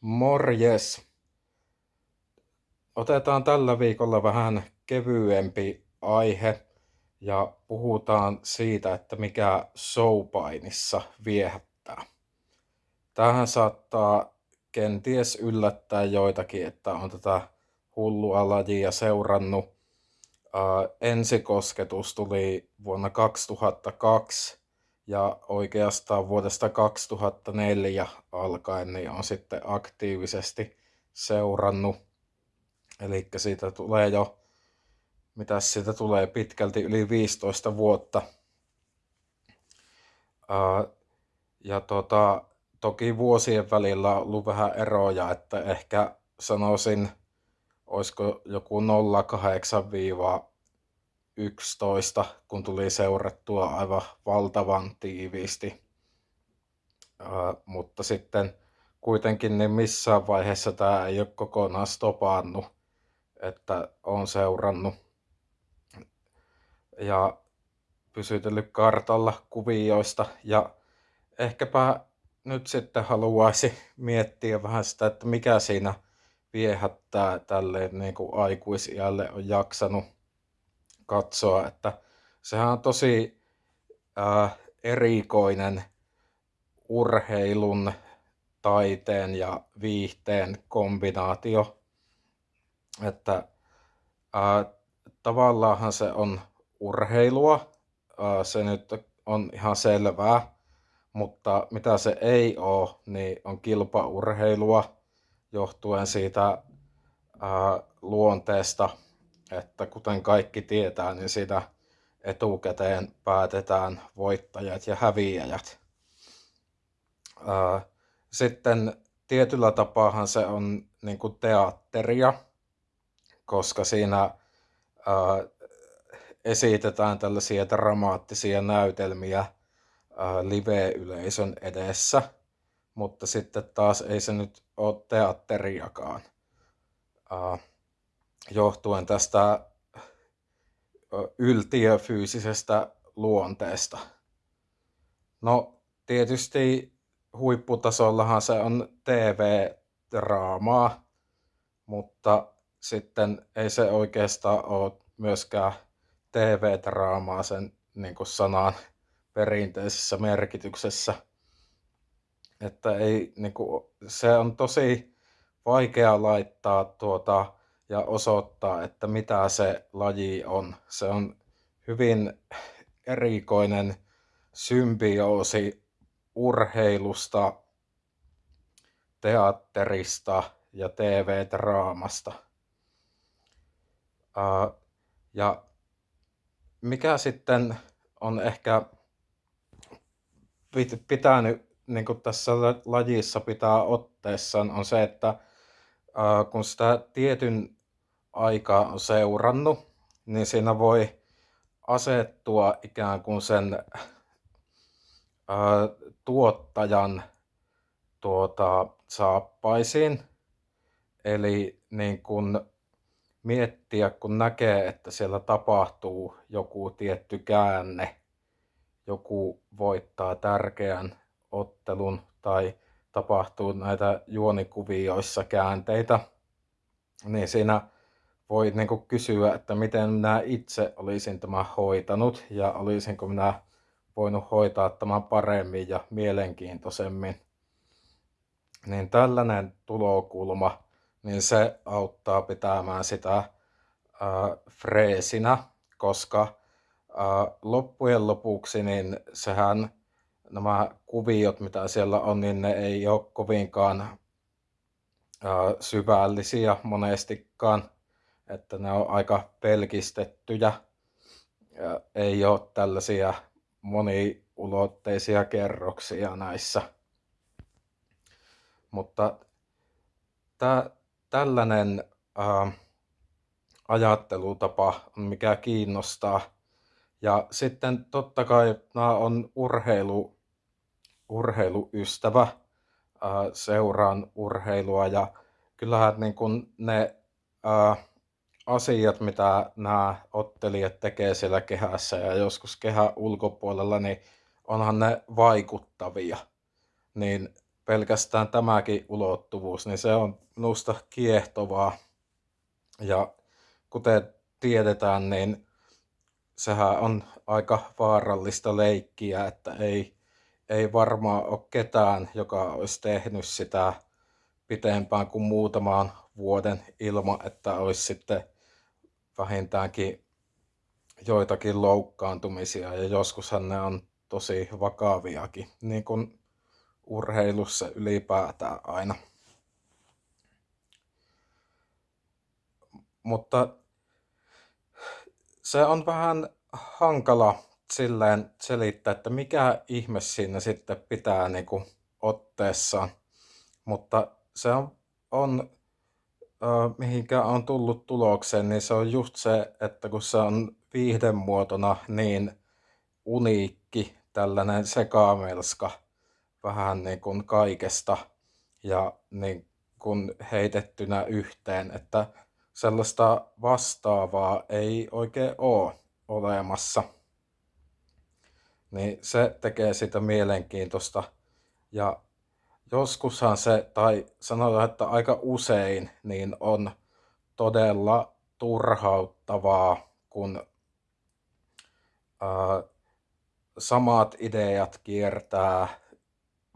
Morjes! Otetaan tällä viikolla vähän kevyempi aihe ja puhutaan siitä, että mikä showpainissa viehättää. Tähän saattaa kenties yllättää joitakin, että on tätä hullua lajia seurannut. ensikosketus tuli vuonna 2002 ja oikeastaan vuodesta 2004 alkaen niin on sitten aktiivisesti seurannut. Eli siitä tulee jo, mitä siitä tulee pitkälti yli 15 vuotta. ja tota, toki vuosien välillä on ollut vähän eroja, että ehkä sanoisin, olisiko joku 08 11, kun tuli seurattua aivan valtavan tiiviisti. Uh, mutta sitten kuitenkin niin missään vaiheessa tämä ei ole kokonaan stopannut, että on seurannut. Ja pysytellyt kartalla kuvioista. Ja ehkäpä nyt sitten haluaisi miettiä vähän sitä, että mikä siinä viehättää tälle niin kuin on jaksanut katsoa, että sehän on tosi äh, erikoinen urheilun, taiteen ja viihteen kombinaatio. Että äh, tavallaanhan se on urheilua, äh, se nyt on ihan selvää, mutta mitä se ei ole, niin on kilpaurheilua johtuen siitä äh, luonteesta, että kuten kaikki tietää, niin sitä etukäteen päätetään voittajat ja häviäjät. Sitten tietyllä tapaahan se on niin kuin teatteria, koska siinä esitetään tällaisia dramaattisia näytelmiä live-yleisön edessä, mutta sitten taas ei se nyt ole teatteriakaan johtuen tästä yltiöfyysisestä luonteesta. No tietysti huipputasollahan se on TV-draamaa, mutta sitten ei se oikeastaan ole myöskään TV-draamaa sen niin kuin sanan perinteisessä merkityksessä. Että ei, niin kuin, se on tosi vaikea laittaa tuota, ja osoittaa, että mitä se laji on. Se on hyvin erikoinen symbioosi urheilusta, teatterista ja TV-draamasta. Ja mikä sitten on ehkä pitänyt niin tässä lajissa pitää otteessaan on se, että kun sitä tietyn aikaa on seurannut, niin siinä voi asettua ikään kuin sen ää, tuottajan tuota, saappaisiin. Eli niin kun miettiä, kun näkee, että siellä tapahtuu joku tietty käänne, joku voittaa tärkeän ottelun tai tapahtuu näitä juonikuvioissa käänteitä, niin siinä voi niin kuin kysyä, että miten minä itse olisin tämän hoitanut ja olisinko minä voinut hoitaa tämän paremmin ja mielenkiintoisemmin. Niin tällainen tulokulma, niin se auttaa pitämään sitä ää, freesinä, koska ää, loppujen lopuksi niin sehän nämä kuviot, mitä siellä on, niin ne ei ole kovinkaan ää, syvällisiä monestikaan että ne on aika pelkistettyjä. Ja ei ole tällaisia moniulotteisia kerroksia näissä. Mutta tä, tällainen ää, ajattelutapa on mikä kiinnostaa. Ja sitten totta kai nämä on urheilu, urheiluystävä, ää, seuraan urheilua ja kyllähän niin kun ne ää, asiat, mitä nämä ottelijat tekee siellä kehässä ja joskus kehä ulkopuolella, niin onhan ne vaikuttavia. Niin pelkästään tämäkin ulottuvuus, niin se on minusta kiehtovaa. Ja kuten tiedetään, niin sehän on aika vaarallista leikkiä, että ei, ei varmaan ole ketään, joka olisi tehnyt sitä pitempään kuin muutamaan vuoden ilman, että olisi sitten vähintäänkin joitakin loukkaantumisia ja joskushan ne on tosi vakaviakin, niin kuin urheilussa ylipäätään aina. Mutta se on vähän hankala silleen selittää, että mikä ihme siinä sitten pitää niin kuin otteessaan. Mutta se on, on mihinkä on tullut tulokseen, niin se on just se, että kun se on viihdemuotona niin uniikki, tällainen sekamelska, vähän niin kuin kaikesta ja niin kuin heitettynä yhteen, että sellaista vastaavaa ei oikein ole olemassa. Niin se tekee sitä mielenkiintoista. Ja joskushan se, tai sanotaan, että aika usein, niin on todella turhauttavaa, kun ää, samat ideat kiertää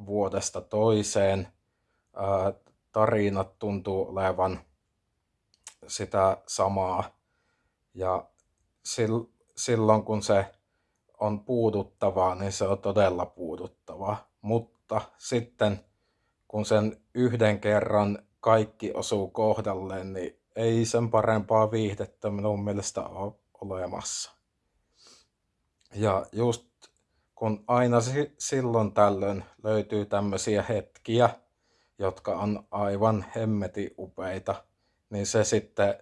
vuodesta toiseen. Ää, tarinat tuntuu olevan sitä samaa. Ja silloin kun se on puuduttavaa, niin se on todella puuduttavaa. Mutta sitten kun sen yhden kerran kaikki osuu kohdalleen, niin ei sen parempaa viihdettä minun mielestä ole olemassa. Ja just kun aina silloin tällöin löytyy tämmöisiä hetkiä, jotka on aivan hemmeti upeita, niin se sitten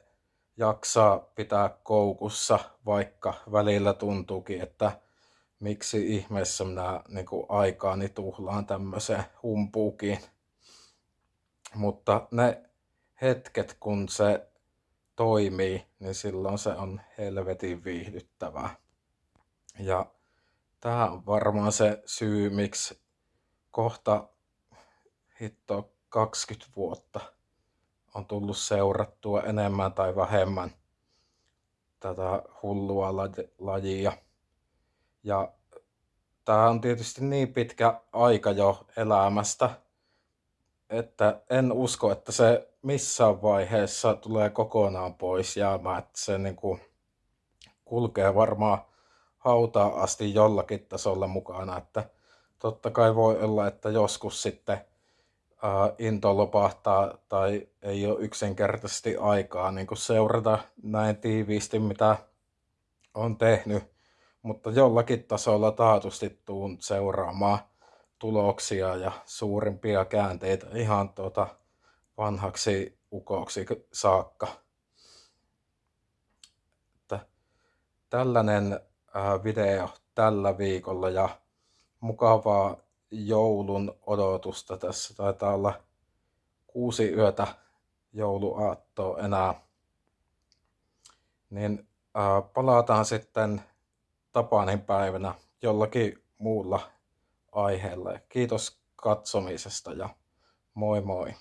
jaksaa pitää koukussa, vaikka välillä tuntuukin, että miksi ihmeessä minä niin aikaani tuhlaan tämmöiseen humpuukiin. Mutta ne hetket, kun se toimii, niin silloin se on helvetin viihdyttävää. Ja tämä on varmaan se syy, miksi kohta hitto 20 vuotta on tullut seurattua enemmän tai vähemmän tätä hullua lajia. Ja tämä on tietysti niin pitkä aika jo elämästä, että en usko, että se missään vaiheessa tulee kokonaan pois jäämään, että se niin kuin kulkee varmaan hautaan asti jollakin tasolla mukana, että totta kai voi olla, että joskus sitten uh, into lopahtaa tai ei ole yksinkertaisesti aikaa niin kuin seurata näin tiiviisti, mitä on tehnyt, mutta jollakin tasolla taatusti tuun seuraamaan tuloksia ja suurimpia käänteitä ihan tuota vanhaksi ukoksi saakka. Että tällainen video tällä viikolla ja mukavaa joulun odotusta. Tässä taitaa olla kuusi yötä jouluaattoa enää. Niin palataan sitten Tapanin päivänä jollakin muulla aiheella. Kiitos katsomisesta ja moi moi.